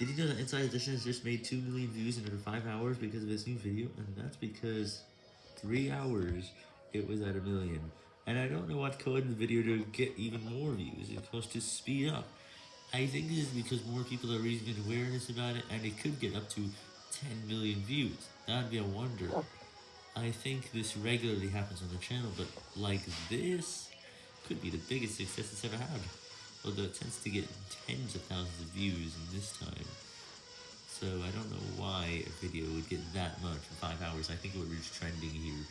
Did you know that Inside Edition has just made 2 million views in under 5 hours because of this new video? And that's because 3 hours it was at a million. And I don't know what code in the video to get even more views. It's supposed to speed up. I think this is because more people are raising awareness about it and it could get up to 10 million views. That'd be a wonder. I think this regularly happens on the channel, but like this could be the biggest success it's ever had although it tends to get tens of thousands of views in this time. So I don't know why a video would get that much in 5 hours, I think it would reach trending here.